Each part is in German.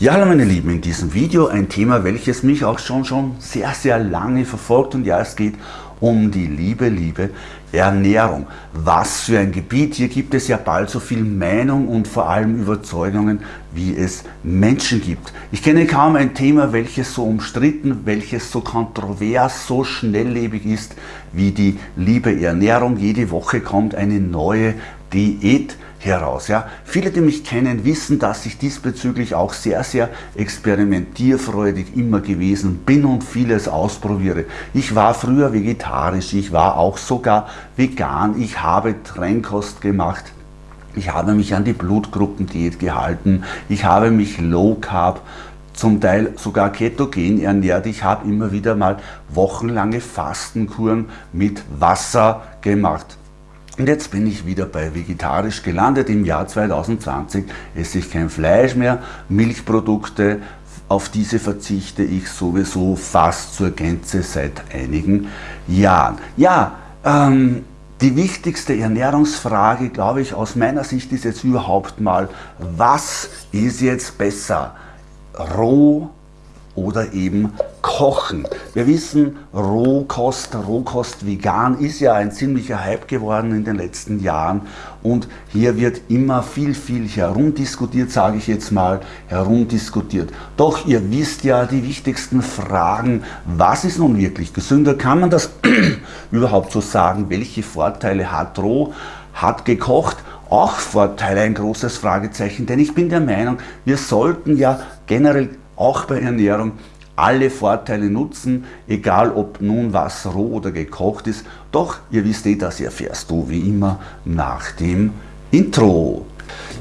Ja, hallo meine Lieben, in diesem Video ein Thema, welches mich auch schon, schon sehr, sehr lange verfolgt und ja, es geht um die liebe, liebe Ernährung. Was für ein Gebiet, hier gibt es ja bald so viel Meinung und vor allem Überzeugungen, wie es Menschen gibt. Ich kenne kaum ein Thema, welches so umstritten, welches so kontrovers, so schnelllebig ist, wie die liebe Ernährung. Jede Woche kommt eine neue Diät heraus. Ja. Viele, die mich kennen, wissen, dass ich diesbezüglich auch sehr, sehr experimentierfreudig immer gewesen bin und vieles ausprobiere. Ich war früher vegetarisch, ich war auch sogar vegan, ich habe Trennkost gemacht. Ich habe mich an die Blutgruppendiät gehalten, ich habe mich Low Carb zum Teil sogar ketogen ernährt. Ich habe immer wieder mal wochenlange Fastenkuren mit Wasser gemacht. Und jetzt bin ich wieder bei vegetarisch gelandet. Im Jahr 2020 esse ich kein Fleisch mehr, Milchprodukte, auf diese verzichte ich sowieso fast zur Gänze seit einigen Jahren. Ja, ähm, die wichtigste Ernährungsfrage, glaube ich, aus meiner Sicht ist jetzt überhaupt mal, was ist jetzt besser? Roh oder eben Kochen. Wir wissen, Rohkost, Rohkost vegan ist ja ein ziemlicher Hype geworden in den letzten Jahren und hier wird immer viel, viel herumdiskutiert, sage ich jetzt mal, herumdiskutiert. Doch ihr wisst ja die wichtigsten Fragen, was ist nun wirklich gesünder? Kann man das überhaupt so sagen? Welche Vorteile hat Roh? Hat gekocht? Auch Vorteile, ein großes Fragezeichen, denn ich bin der Meinung, wir sollten ja generell auch bei Ernährung alle Vorteile nutzen, egal ob nun was roh oder gekocht ist. Doch ihr wisst eh, das erfährst du wie immer nach dem Intro.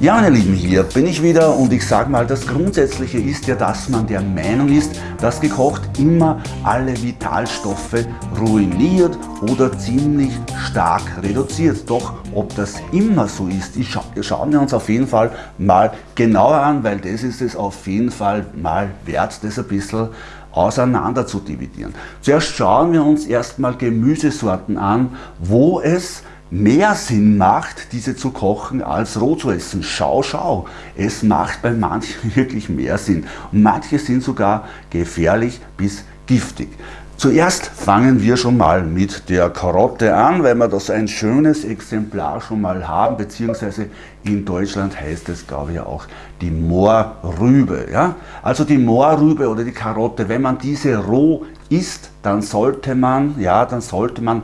Ja, meine Lieben, hier bin ich wieder und ich sage mal, das Grundsätzliche ist ja, dass man der Meinung ist, dass gekocht immer alle Vitalstoffe ruiniert oder ziemlich stark reduziert. Doch ob das immer so ist, scha schauen wir uns auf jeden Fall mal genauer an, weil das ist es auf jeden Fall mal wert, das ein bisschen auseinander zu dividieren. Zuerst schauen wir uns erstmal Gemüsesorten an, wo es mehr Sinn macht, diese zu kochen, als roh zu essen. Schau, schau, es macht bei manchen wirklich mehr Sinn. Und manche sind sogar gefährlich bis giftig. Zuerst fangen wir schon mal mit der Karotte an, weil wir das ein schönes Exemplar schon mal haben, beziehungsweise in Deutschland heißt es, glaube ich, auch die Moorrübe. Ja? Also die Moorrübe oder die Karotte, wenn man diese roh isst, dann sollte man, ja, dann sollte man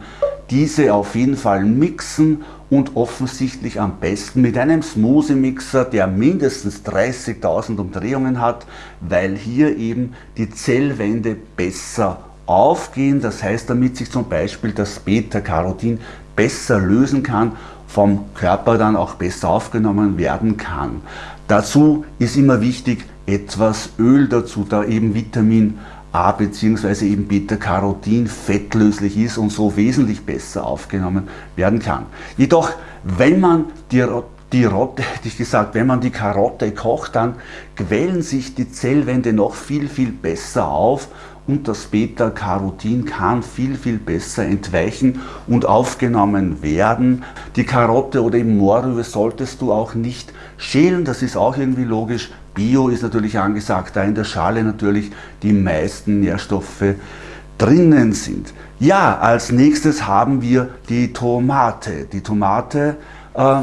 diese auf jeden Fall mixen und offensichtlich am besten mit einem Smoothie-Mixer, der mindestens 30.000 Umdrehungen hat, weil hier eben die Zellwände besser aufgehen. Das heißt, damit sich zum Beispiel das Beta-Carotin besser lösen kann, vom Körper dann auch besser aufgenommen werden kann. Dazu ist immer wichtig, etwas Öl dazu, da eben Vitamin A bzw. eben Beta-Carotin fettlöslich ist und so wesentlich besser aufgenommen werden kann. Jedoch, wenn man die, die Rotte, hätte ich gesagt, wenn man die Karotte kocht, dann quellen sich die Zellwände noch viel, viel besser auf und das Beta-Carotin kann viel, viel besser entweichen und aufgenommen werden. Die Karotte oder eben Mohrrübe solltest du auch nicht schälen, das ist auch irgendwie logisch, Bio ist natürlich angesagt, da in der Schale natürlich die meisten Nährstoffe drinnen sind. Ja, als nächstes haben wir die Tomate. Die Tomate, äh,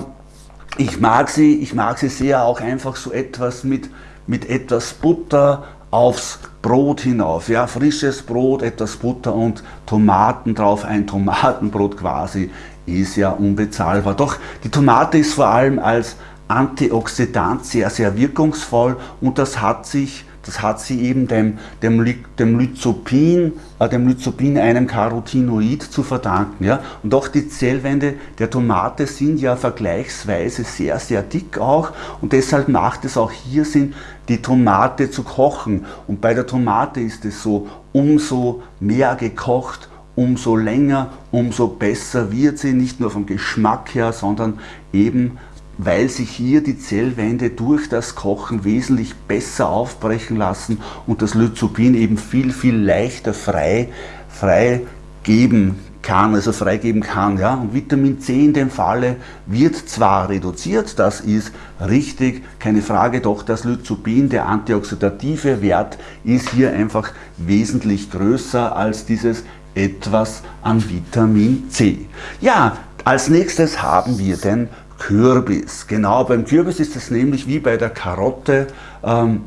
ich, mag sie, ich mag sie sehr auch einfach so etwas mit, mit etwas Butter aufs Brot hinauf. Ja, frisches Brot, etwas Butter und Tomaten drauf, ein Tomatenbrot quasi, ist ja unbezahlbar. Doch die Tomate ist vor allem als Antioxidant sehr, sehr wirkungsvoll und das hat sich das hat sie eben dem, dem, dem Lyzopin, äh, dem Lyzopin, einem Carotinoid zu verdanken. Ja? Und auch die Zellwände der Tomate sind ja vergleichsweise sehr, sehr dick auch und deshalb macht es auch hier Sinn, die Tomate zu kochen. Und bei der Tomate ist es so, umso mehr gekocht, umso länger, umso besser wird sie, nicht nur vom Geschmack her, sondern eben weil sich hier die Zellwände durch das Kochen wesentlich besser aufbrechen lassen und das Lyzopin eben viel, viel leichter frei, frei geben kann, also freigeben kann. Ja? Und Vitamin C in dem Falle wird zwar reduziert, das ist richtig, keine Frage, doch das Lyzopin, der antioxidative Wert, ist hier einfach wesentlich größer als dieses etwas an Vitamin C. Ja, als nächstes haben wir den Kürbis. Genau, beim Kürbis ist es nämlich wie bei der Karotte, ähm,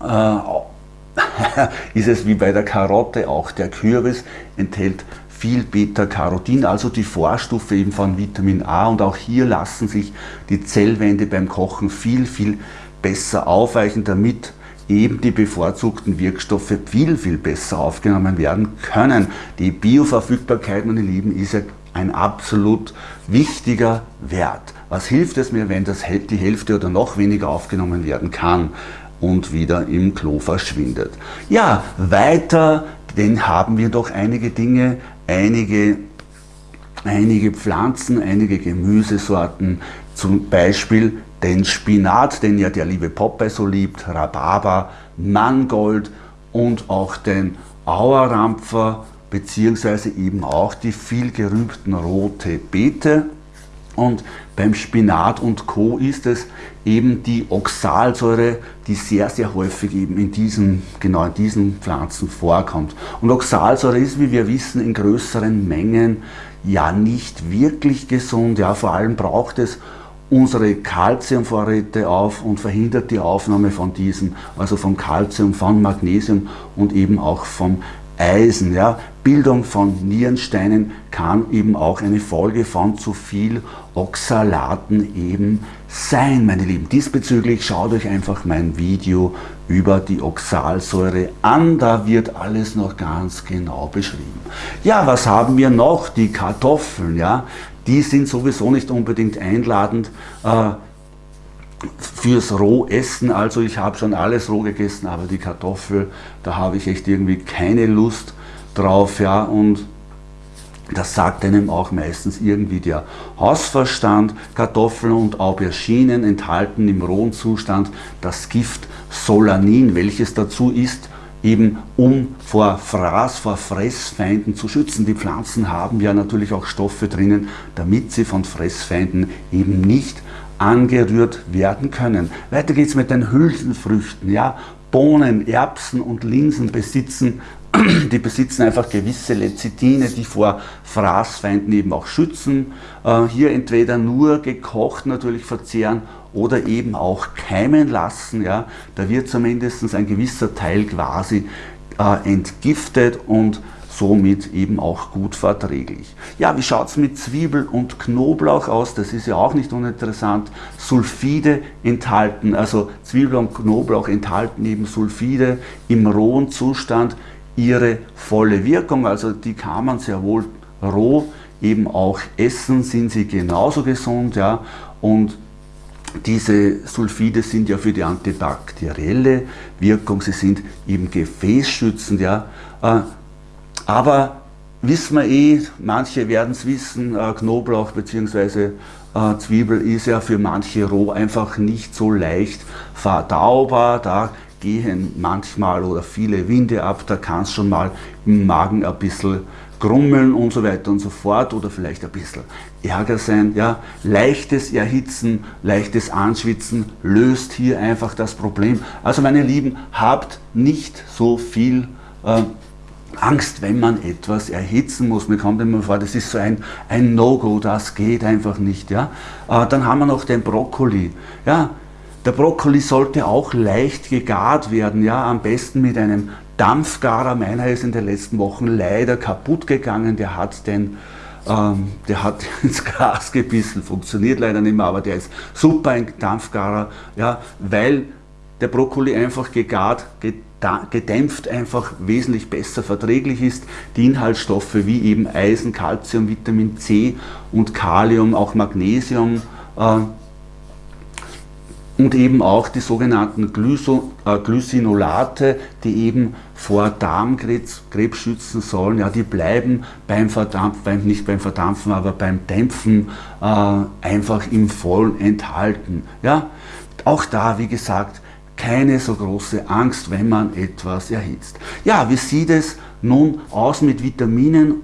äh, ist es wie bei der Karotte auch. Der Kürbis enthält viel Beta-Carotin, also die Vorstufe eben von Vitamin A und auch hier lassen sich die Zellwände beim Kochen viel, viel besser aufweichen, damit eben die bevorzugten Wirkstoffe viel, viel besser aufgenommen werden können. Die Bioverfügbarkeit, meine Lieben, ist ja ein absolut wichtiger Wert. Was hilft es mir, wenn das die Hälfte oder noch weniger aufgenommen werden kann und wieder im Klo verschwindet? Ja, weiter, denn haben wir doch einige Dinge einige, einige Pflanzen, einige Gemüsesorten, zum Beispiel den Spinat, den ja der liebe Popeye so liebt, Rhabarber, Mangold und auch den Auerrampfer, beziehungsweise eben auch die viel gerühmten rote Beete. Und beim Spinat und Co. ist es eben die Oxalsäure, die sehr, sehr häufig eben in diesen, genau in diesen Pflanzen vorkommt. Und Oxalsäure ist, wie wir wissen, in größeren Mengen ja nicht wirklich gesund. Ja, vor allem braucht es unsere Kalziumvorräte auf und verhindert die Aufnahme von diesen, also vom Kalzium, von Magnesium und eben auch vom Eisen. Ja. Bildung von Nierensteinen kann eben auch eine Folge von zu viel Oxalaten eben sein, meine Lieben. Diesbezüglich schaut euch einfach mein Video über die Oxalsäure an, da wird alles noch ganz genau beschrieben. Ja, was haben wir noch? Die Kartoffeln, ja, die sind sowieso nicht unbedingt einladend. Äh, fürs Rohessen, also ich habe schon alles roh gegessen, aber die Kartoffel, da habe ich echt irgendwie keine Lust drauf, ja, und das sagt einem auch meistens irgendwie der Hausverstand. Kartoffeln und Auberginen enthalten im rohen Zustand das Gift Solanin, welches dazu ist, eben um vor Fraß, vor Fressfeinden zu schützen. Die Pflanzen haben ja natürlich auch Stoffe drinnen, damit sie von Fressfeinden eben nicht angerührt werden können. Weiter geht es mit den Hülsenfrüchten. Ja? Bohnen, Erbsen und Linsen besitzen, die besitzen einfach gewisse Lecithine, die vor Fraßfeinden eben auch schützen. Äh, hier entweder nur gekocht natürlich verzehren oder eben auch keimen lassen. Ja? Da wird zumindest ein gewisser Teil quasi äh, entgiftet und somit eben auch gut verträglich. Ja, wie schaut es mit Zwiebel und Knoblauch aus? Das ist ja auch nicht uninteressant. Sulfide enthalten, also Zwiebel und Knoblauch enthalten eben Sulfide im rohen Zustand ihre volle Wirkung, also die kann man sehr wohl roh eben auch essen, sind sie genauso gesund, ja, und diese Sulfide sind ja für die antibakterielle Wirkung, sie sind eben gefäßschützend, ja, äh, aber wissen wir eh, manche werden es wissen, äh, Knoblauch bzw. Äh, Zwiebel ist ja für manche roh einfach nicht so leicht verdaubar. Da gehen manchmal oder viele Winde ab, da kann es schon mal im Magen ein bisschen grummeln und so weiter und so fort oder vielleicht ein bisschen Ärger sein. Ja. Leichtes Erhitzen, leichtes Anschwitzen löst hier einfach das Problem. Also meine Lieben, habt nicht so viel äh, Angst, wenn man etwas erhitzen muss. Mir kommt immer vor, das ist so ein, ein No-Go, das geht einfach nicht. Ja? Äh, dann haben wir noch den Brokkoli. Ja? Der Brokkoli sollte auch leicht gegart werden, ja? am besten mit einem Dampfgarer. Meiner ist in den letzten Wochen leider kaputt gegangen, der hat den ähm, der hat ins Gras gebissen, funktioniert leider nicht mehr, aber der ist super ein Dampfgarer, ja, weil der Brokkoli einfach gegart, gedämpft einfach wesentlich besser verträglich ist. Die Inhaltsstoffe wie eben Eisen, Calcium, Vitamin C und Kalium, auch Magnesium äh, und eben auch die sogenannten Glyso, äh, Glycinolate, die eben vor Darmkrebs Krebs schützen sollen, ja, die bleiben beim Verdampfen, beim, nicht beim Verdampfen, aber beim Dämpfen äh, einfach im Vollen enthalten. Ja. Auch da, wie gesagt, keine so große Angst, wenn man etwas erhitzt. Ja, wie sieht es nun aus mit Vitaminen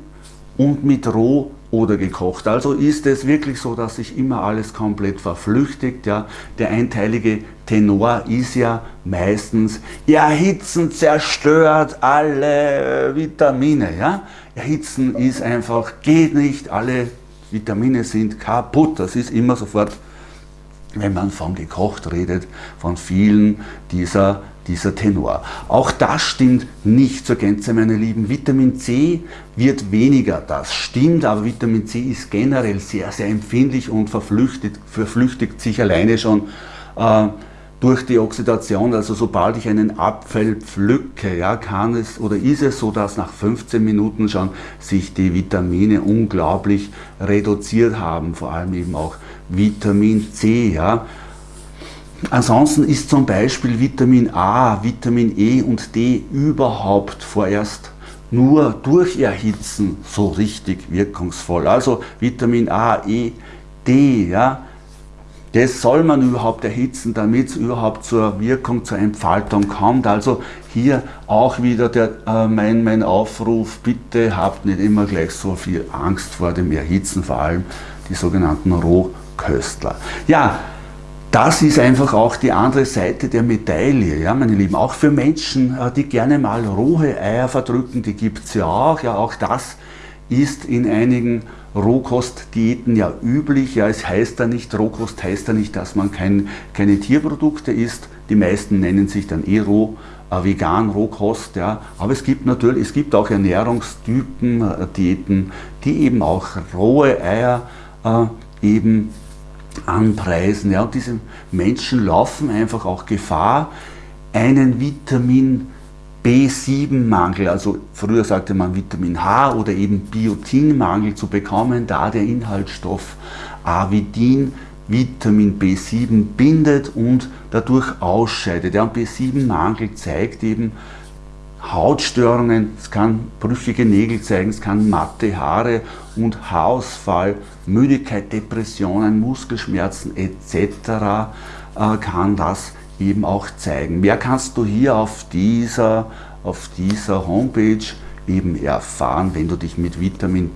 und mit roh oder gekocht. Also ist es wirklich so, dass sich immer alles komplett verflüchtigt. Ja. Der einteilige Tenor ist ja meistens, erhitzen zerstört alle Vitamine. Ja. Erhitzen ist einfach, geht nicht, alle Vitamine sind kaputt. Das ist immer sofort, wenn man von gekocht redet, von vielen dieser dieser Tenor. Auch das stimmt nicht zur Gänze, meine Lieben. Vitamin C wird weniger, das stimmt, aber Vitamin C ist generell sehr, sehr empfindlich und verflüchtigt, verflüchtigt sich alleine schon äh, durch die Oxidation. Also sobald ich einen Apfel pflücke, ja, kann es oder ist es so, dass nach 15 Minuten schon sich die Vitamine unglaublich reduziert haben, vor allem eben auch Vitamin C. Ja. Ansonsten ist zum Beispiel Vitamin A, Vitamin E und D überhaupt vorerst nur durch Erhitzen so richtig wirkungsvoll. Also Vitamin A, E, D, ja, das soll man überhaupt erhitzen, damit es überhaupt zur Wirkung, zur Entfaltung kommt. Also hier auch wieder der, äh, mein, mein Aufruf, bitte habt nicht immer gleich so viel Angst vor dem Erhitzen, vor allem die sogenannten Rohköstler. Ja, das ist einfach auch die andere Seite der Medaille, ja, meine Lieben. Auch für Menschen, äh, die gerne mal rohe Eier verdrücken, die gibt es ja auch. Ja, auch das ist in einigen Rohkostdiäten ja üblich. Ja, es heißt da nicht, Rohkost heißt da nicht, dass man kein, keine Tierprodukte isst. Die meisten nennen sich dann eh roh, äh, vegan, Rohkost. Ja. Aber es gibt natürlich, es gibt auch Ernährungstypen, äh, Diäten, die eben auch rohe Eier äh, eben anpreisen. Ja, und diese Menschen laufen einfach auch Gefahr, einen Vitamin B7-Mangel, also früher sagte man Vitamin H oder eben Biotinmangel zu bekommen, da der Inhaltsstoff Avidin Vitamin B7 bindet und dadurch ausscheidet. Und B7-Mangel zeigt eben, Hautstörungen, es kann brüchige Nägel zeigen, es kann matte Haare und Haarausfall, Müdigkeit, Depressionen, Muskelschmerzen etc. Äh, kann das eben auch zeigen. Mehr kannst du hier auf dieser, auf dieser Homepage eben erfahren, wenn du dich mit Vitamin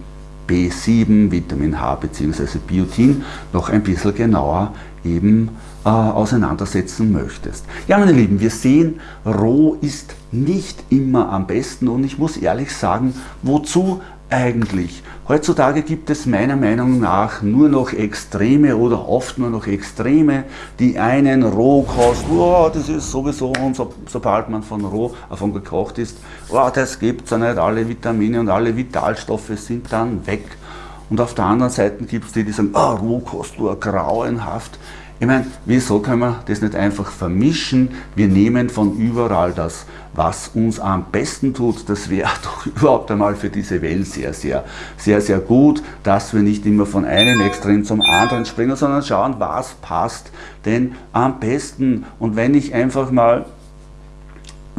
B7, Vitamin H bzw. Biotin noch ein bisschen genauer eben äh, auseinandersetzen möchtest. Ja meine Lieben, wir sehen, roh ist nicht immer am besten und ich muss ehrlich sagen, wozu eigentlich? Heutzutage gibt es meiner Meinung nach nur noch Extreme oder oft nur noch Extreme. Die einen Rohkost, oh, das ist sowieso, und so, sobald man von roh, davon gekocht ist, oh, das gibt es ja nicht, alle Vitamine und alle Vitalstoffe sind dann weg. Und auf der anderen Seite gibt es die, die sagen, oh, Rohkost, oh, grauenhaft. Ich meine, wieso können wir das nicht einfach vermischen? Wir nehmen von überall das, was uns am besten tut. Das wäre doch überhaupt einmal für diese Welt sehr, sehr, sehr, sehr gut, dass wir nicht immer von einem Extrem zum anderen springen, sondern schauen, was passt denn am besten. Und wenn ich einfach mal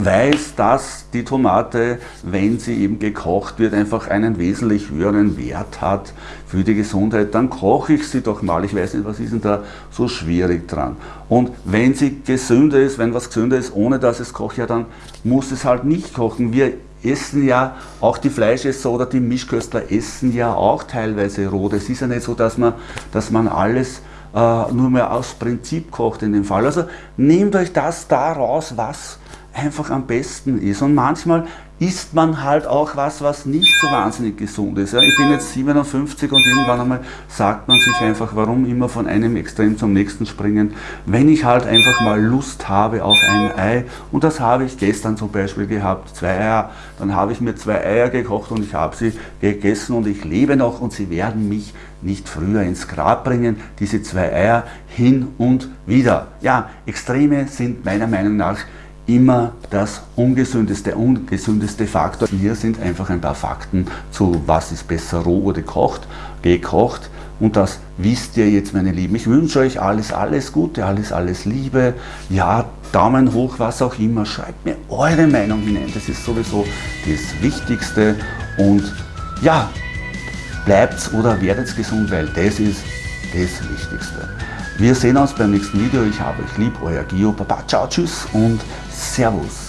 weiß, dass die Tomate, wenn sie eben gekocht wird, einfach einen wesentlich höheren Wert hat für die Gesundheit, dann koche ich sie doch mal. Ich weiß nicht, was ist denn da so schwierig dran. Und wenn sie gesünder ist, wenn was gesünder ist, ohne dass es kocht, ja dann muss es halt nicht kochen. Wir essen ja, auch die Fleischesser oder die Mischköstler essen ja auch teilweise roh. Es ist ja nicht so, dass man, dass man alles äh, nur mehr aus Prinzip kocht in dem Fall. Also nehmt euch das da raus, was einfach am besten ist. Und manchmal isst man halt auch was, was nicht so wahnsinnig gesund ist. ich bin jetzt 57 und irgendwann einmal sagt man sich einfach, warum immer von einem Extrem zum nächsten springen, wenn ich halt einfach mal Lust habe auf ein Ei. Und das habe ich gestern zum Beispiel gehabt, zwei Eier. Dann habe ich mir zwei Eier gekocht und ich habe sie gegessen und ich lebe noch und sie werden mich nicht früher ins Grab bringen, diese zwei Eier hin und wieder. Ja, Extreme sind meiner Meinung nach immer das ungesündeste, ungesündeste Faktor. Hier sind einfach ein paar Fakten zu, was ist besser roh oder gekocht, gekocht. Und das wisst ihr jetzt, meine Lieben. Ich wünsche euch alles, alles Gute, alles, alles Liebe. Ja, Daumen hoch, was auch immer. Schreibt mir eure Meinung hinein. Das ist sowieso das Wichtigste. Und ja, bleibt oder werdet gesund, weil das ist das Wichtigste. Wir sehen uns beim nächsten Video. Ich habe euch lieb, euer Gio. Baba, ciao, tschüss und Servus.